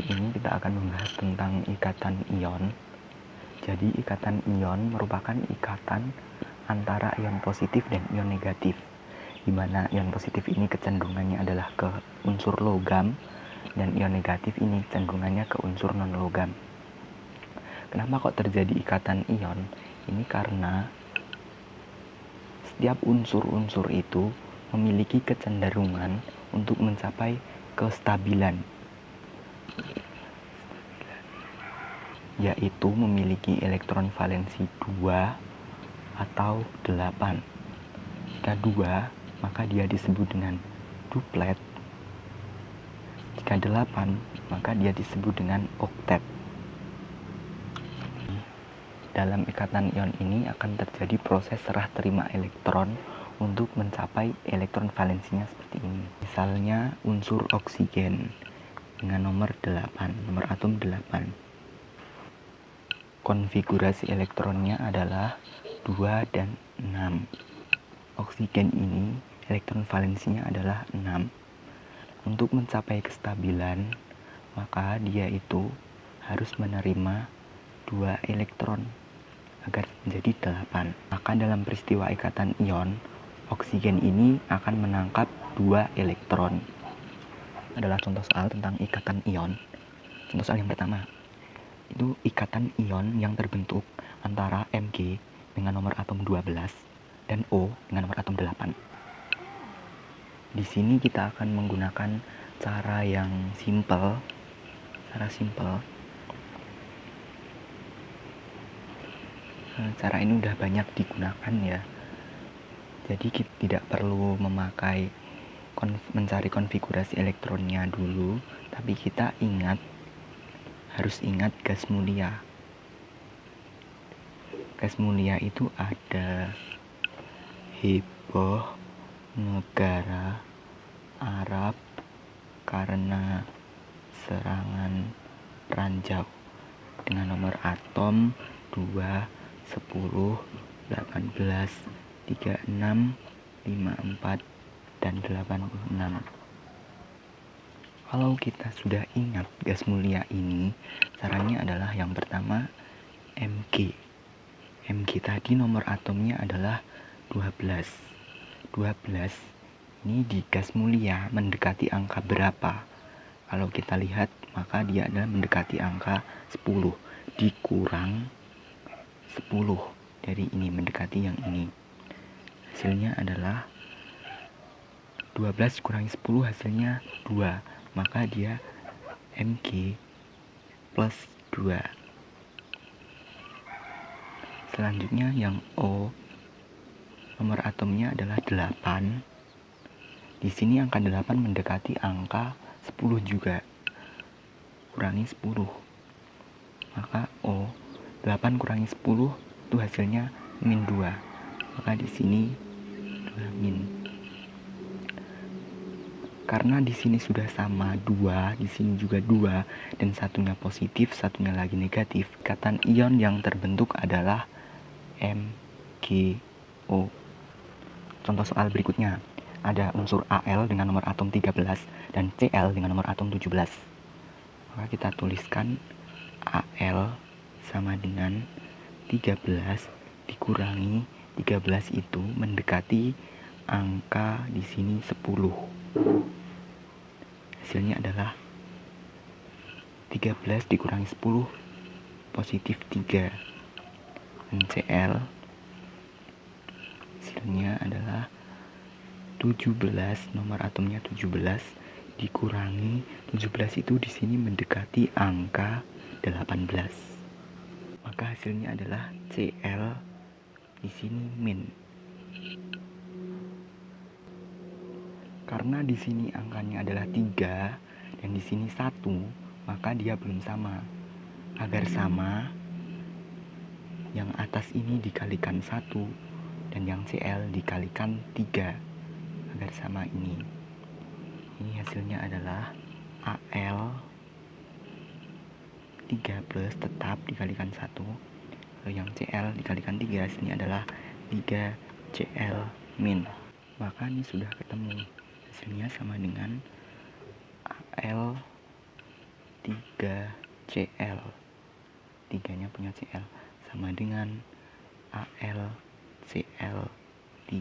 Kali ini kita akan membahas tentang ikatan ion. Jadi ikatan ion merupakan ikatan antara ion positif dan ion negatif. Di mana ion positif ini kecenderungannya adalah ke unsur logam dan ion negatif ini cenderungannya ke unsur non logam. Kenapa kok terjadi ikatan ion? Ini karena setiap unsur-unsur itu memiliki kecenderungan untuk mencapai kestabilan yaitu memiliki elektron valensi 2 atau 8 jika 2 maka dia disebut dengan duplet. Jika 8 maka dia disebut dengan oktet. Dalam ikatan ion ini akan terjadi proses serah terima elektron untuk mencapai elektron valensinya seperti ini. Misalnya unsur oksigen dengan nomor 8 nomor atom 8 konfigurasi elektronnya adalah 2 dan 6 oksigen ini elektron valensinya adalah 6 untuk mencapai kestabilan maka dia itu harus menerima dua elektron agar menjadi 8 maka dalam peristiwa ikatan ion oksigen ini akan menangkap dua elektron. Adalah contoh soal tentang ikatan ion. Contoh soal yang pertama itu ikatan ion yang terbentuk antara Mg dengan nomor atom 12 dan O dengan nomor atom 8. Di sini kita akan menggunakan cara yang simple, cara simple. Eh, cara ini udah banyak digunakan ya. Jadi kita tidak perlu memakai mencari konfigurasi elektronnya dulu, tapi kita ingat harus ingat gas mulia. Gas mulia itu ada heboh negara Arab karena serangan ranjau dengan nomor atom 2, 10, 18, 36, 54, dan 86 kalau kita sudah ingat gas mulia ini, caranya adalah yang pertama Mg. Mg tadi nomor atomnya adalah 12. 12 ini di gas mulia mendekati angka berapa? Kalau kita lihat, maka dia adalah mendekati angka 10 dikurang 10 dari ini mendekati yang ini. Hasilnya adalah 12 kurangi 10 hasilnya 2 maka dia Mg plus 2 selanjutnya yang O nomor atomnya adalah 8 di sini angka 8 mendekati angka 10 juga. Kurangi 10 maka O 8 kurangi 10 itu hasilnya min 2 maka di sini 2 min karena di sini sudah sama dua, di sini juga dua, dan satunya positif, satunya lagi negatif. Ikatan ion yang terbentuk adalah MgO. Contoh soal berikutnya, ada unsur Al dengan nomor atom 13 dan Cl dengan nomor atom 17. Maka kita tuliskan Al sama dengan 13 dikurangi 13 itu mendekati angka di sini 10 hasilnya adalah 13 dikurangi 10 positif 3 NCl hasilnya adalah 17 nomor atomnya 17 dikurangi 17 itu di sini mendekati angka 18 maka hasilnya adalah Cl di sini min Karena di sini angkanya adalah 3 dan di sini 1, maka dia belum sama. Agar sama, yang atas ini dikalikan 1 dan yang CL dikalikan 3 agar sama ini. Ini hasilnya adalah AL 3 plus tetap dikalikan 1 Lalu yang CL dikalikan 3 hasilnya adalah 3 CL min Maka ini sudah ketemu hasilnya sama dengan AL 3Cl 3 nya punya Cl sama dengan AlCl3